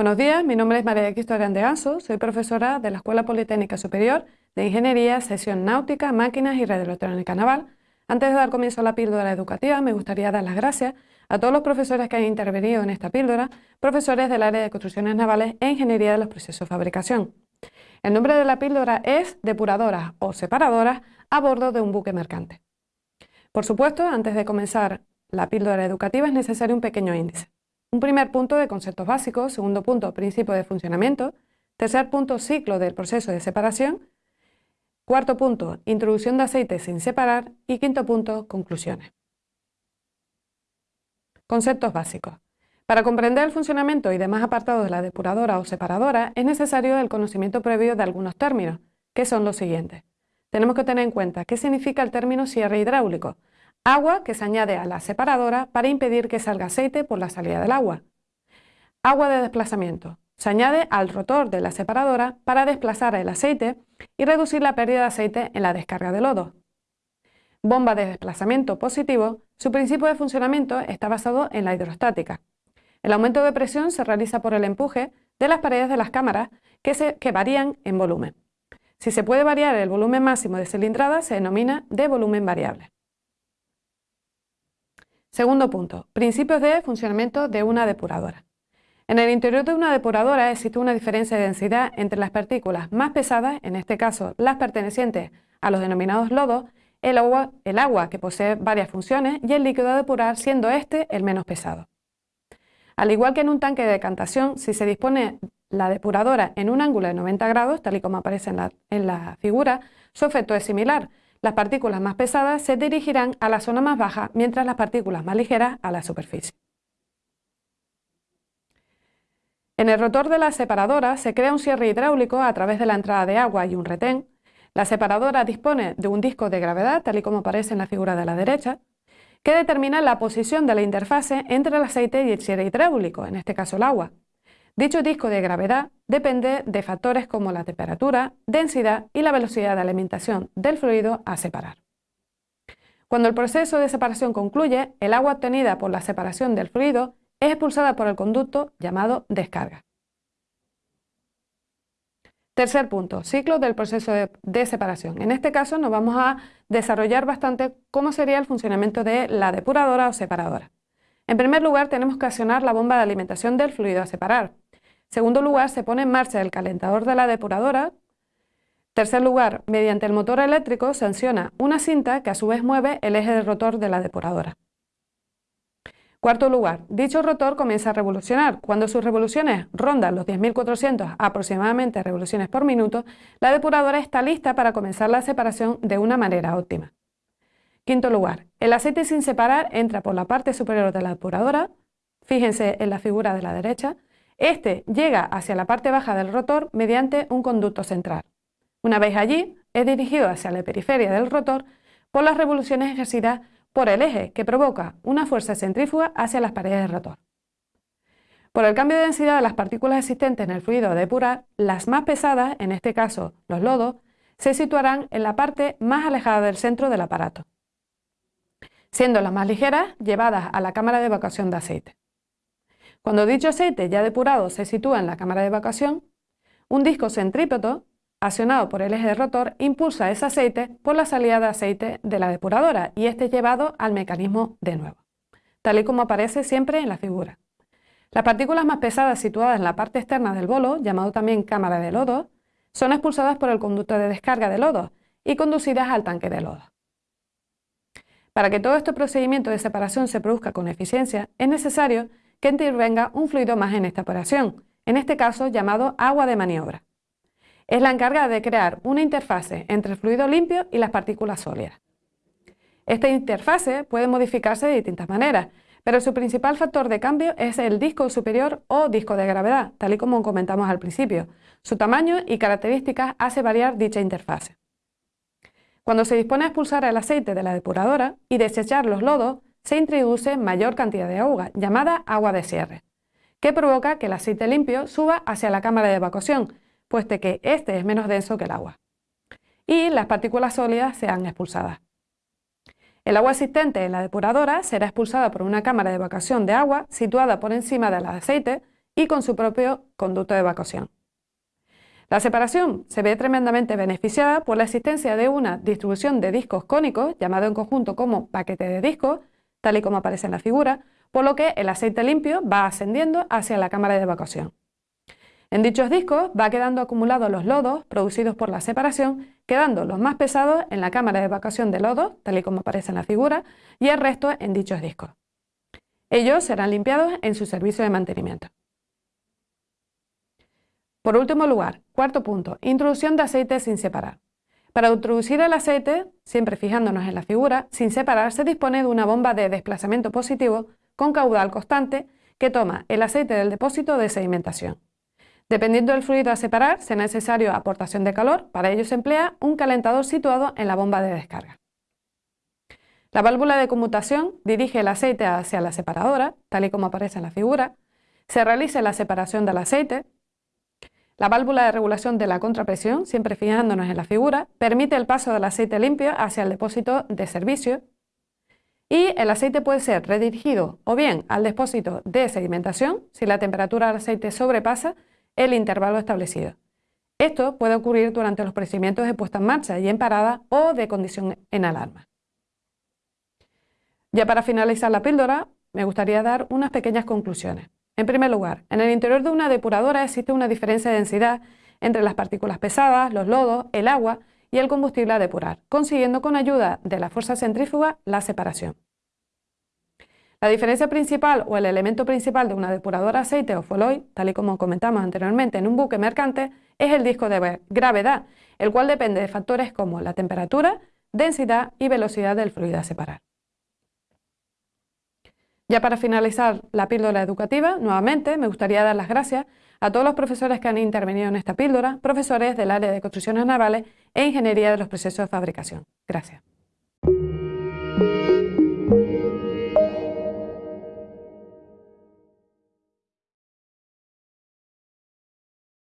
Buenos días, mi nombre es María de Cristo soy profesora de la Escuela Politécnica Superior de Ingeniería, Sesión Náutica, Máquinas y Radioelectrónica Naval. Antes de dar comienzo a la píldora educativa, me gustaría dar las gracias a todos los profesores que han intervenido en esta píldora, profesores del área de construcciones navales e ingeniería de los procesos de fabricación. El nombre de la píldora es depuradoras o separadoras a bordo de un buque mercante. Por supuesto, antes de comenzar la píldora educativa es necesario un pequeño índice. Un primer punto de conceptos básicos, segundo punto, principio de funcionamiento, tercer punto, ciclo del proceso de separación, cuarto punto, introducción de aceite sin separar y quinto punto, conclusiones. Conceptos básicos. Para comprender el funcionamiento y demás apartados de la depuradora o separadora es necesario el conocimiento previo de algunos términos, que son los siguientes. Tenemos que tener en cuenta qué significa el término cierre hidráulico, Agua que se añade a la separadora para impedir que salga aceite por la salida del agua. Agua de desplazamiento. Se añade al rotor de la separadora para desplazar el aceite y reducir la pérdida de aceite en la descarga de lodo. Bomba de desplazamiento positivo. Su principio de funcionamiento está basado en la hidrostática. El aumento de presión se realiza por el empuje de las paredes de las cámaras que, que varían en volumen. Si se puede variar el volumen máximo de cilindrada, se denomina de volumen variable. Segundo punto, principios de funcionamiento de una depuradora. En el interior de una depuradora existe una diferencia de densidad entre las partículas más pesadas, en este caso las pertenecientes a los denominados lodos, el agua, que posee varias funciones y el líquido a depurar siendo este el menos pesado. Al igual que en un tanque de decantación, si se dispone la depuradora en un ángulo de 90 grados, tal y como aparece en la figura, su efecto es similar, las partículas más pesadas se dirigirán a la zona más baja, mientras las partículas más ligeras a la superficie. En el rotor de la separadora se crea un cierre hidráulico a través de la entrada de agua y un retén. La separadora dispone de un disco de gravedad, tal y como aparece en la figura de la derecha, que determina la posición de la interfase entre el aceite y el cierre hidráulico, en este caso el agua. Dicho disco de gravedad depende de factores como la temperatura, densidad y la velocidad de alimentación del fluido a separar. Cuando el proceso de separación concluye, el agua obtenida por la separación del fluido es expulsada por el conducto llamado descarga. Tercer punto, ciclo del proceso de, separación. En este caso nos vamos a desarrollar bastante cómo sería el funcionamiento de la depuradora o separadora. En primer lugar tenemos que accionar la bomba de alimentación del fluido a separar. Segundo lugar, se pone en marcha el calentador de la depuradora. Tercer lugar, mediante el motor eléctrico se acciona una cinta que a su vez mueve el eje del rotor de la depuradora. Cuarto lugar, dicho rotor comienza a revolucionar. Cuando sus revoluciones rondan los 10.400 aproximadamente revoluciones por minuto, la depuradora está lista para comenzar la separación de una manera óptima. Quinto lugar, el aceite sin separar entra por la parte superior de la depuradora, fíjense en la figura de la derecha, este llega hacia la parte baja del rotor mediante un conducto central. Una vez allí, es dirigido hacia la periferia del rotor por las revoluciones ejercidas por el eje que provoca una fuerza centrífuga hacia las paredes del rotor. Por el cambio de densidad de las partículas existentes en el fluido a depurar, las más pesadas, en este caso los lodos, se situarán en la parte más alejada del centro del aparato, siendo las más ligeras llevadas a la cámara de evacuación de aceite. Cuando dicho aceite ya depurado se sitúa en la cámara de evacuación, un disco centrípeto, accionado por el eje de rotor, impulsa ese aceite por la salida de aceite de la depuradora y este es llevado al mecanismo de nuevo, tal y como aparece siempre en la figura. Las partículas más pesadas situadas en la parte externa del bolo, llamado también cámara de lodo, son expulsadas por el conducto de descarga de lodo y conducidas al tanque de lodo. Para que todo este procedimiento de separación se produzca con eficiencia, es necesario que intervenga un fluido más en esta operación, en este caso llamado agua de maniobra. Es la encargada de crear una interfase entre el fluido limpio y las partículas sólidas. Esta interfase puede modificarse de distintas maneras, pero su principal factor de cambio es el disco superior o disco de gravedad, tal y como comentamos al principio. Su tamaño y características hace variar dicha interfase. Cuando se dispone a expulsar el aceite de la depuradora y desechar los lodos, se introduce mayor cantidad de agua, llamada agua de cierre, que provoca que el aceite limpio suba hacia la cámara de evacuación, puesto que este es menos denso que el agua, y las partículas sólidas sean expulsadas. El agua existente en la depuradora será expulsada por una cámara de evacuación de agua situada por encima del aceite y con su propio conducto de evacuación. La separación se ve tremendamente beneficiada por la existencia de una distribución de discos cónicos, llamado en conjunto como paquete de discos, tal y como aparece en la figura, por lo que el aceite limpio va ascendiendo hacia la cámara de evacuación. En dichos discos va quedando acumulados los lodos producidos por la separación, quedando los más pesados en la cámara de evacuación de lodos, tal y como aparece en la figura, y el resto en dichos discos. Ellos serán limpiados en su servicio de mantenimiento. Por último lugar, cuarto punto, introducción de aceite sin separar. Para introducir el aceite, siempre fijándonos en la figura, sin separar se dispone de una bomba de desplazamiento positivo con caudal constante que toma el aceite del depósito de sedimentación. Dependiendo del fluido a separar, será necesario aportación de calor, para ello se emplea un calentador situado en la bomba de descarga. La válvula de conmutación dirige el aceite hacia la separadora, tal y como aparece en la figura, se realiza la separación del aceite, la válvula de regulación de la contrapresión, siempre fijándonos en la figura, permite el paso del aceite limpio hacia el depósito de servicio y el aceite puede ser redirigido o bien al depósito de sedimentación si la temperatura del aceite sobrepasa el intervalo establecido. Esto puede ocurrir durante los procedimientos de puesta en marcha y en parada o de condición en alarma. Ya para finalizar la píldora, me gustaría dar unas pequeñas conclusiones. En primer lugar, en el interior de una depuradora existe una diferencia de densidad entre las partículas pesadas, los lodos, el agua y el combustible a depurar, consiguiendo con ayuda de la fuerza centrífuga la separación. La diferencia principal o el elemento principal de una depuradora aceite o foloy, tal y como comentamos anteriormente en un buque mercante, es el disco de gravedad, el cual depende de factores como la temperatura, densidad y velocidad del fluido a separar. Ya para finalizar la píldora educativa, nuevamente me gustaría dar las gracias a todos los profesores que han intervenido en esta píldora, profesores del área de construcciones navales e ingeniería de los procesos de fabricación. Gracias.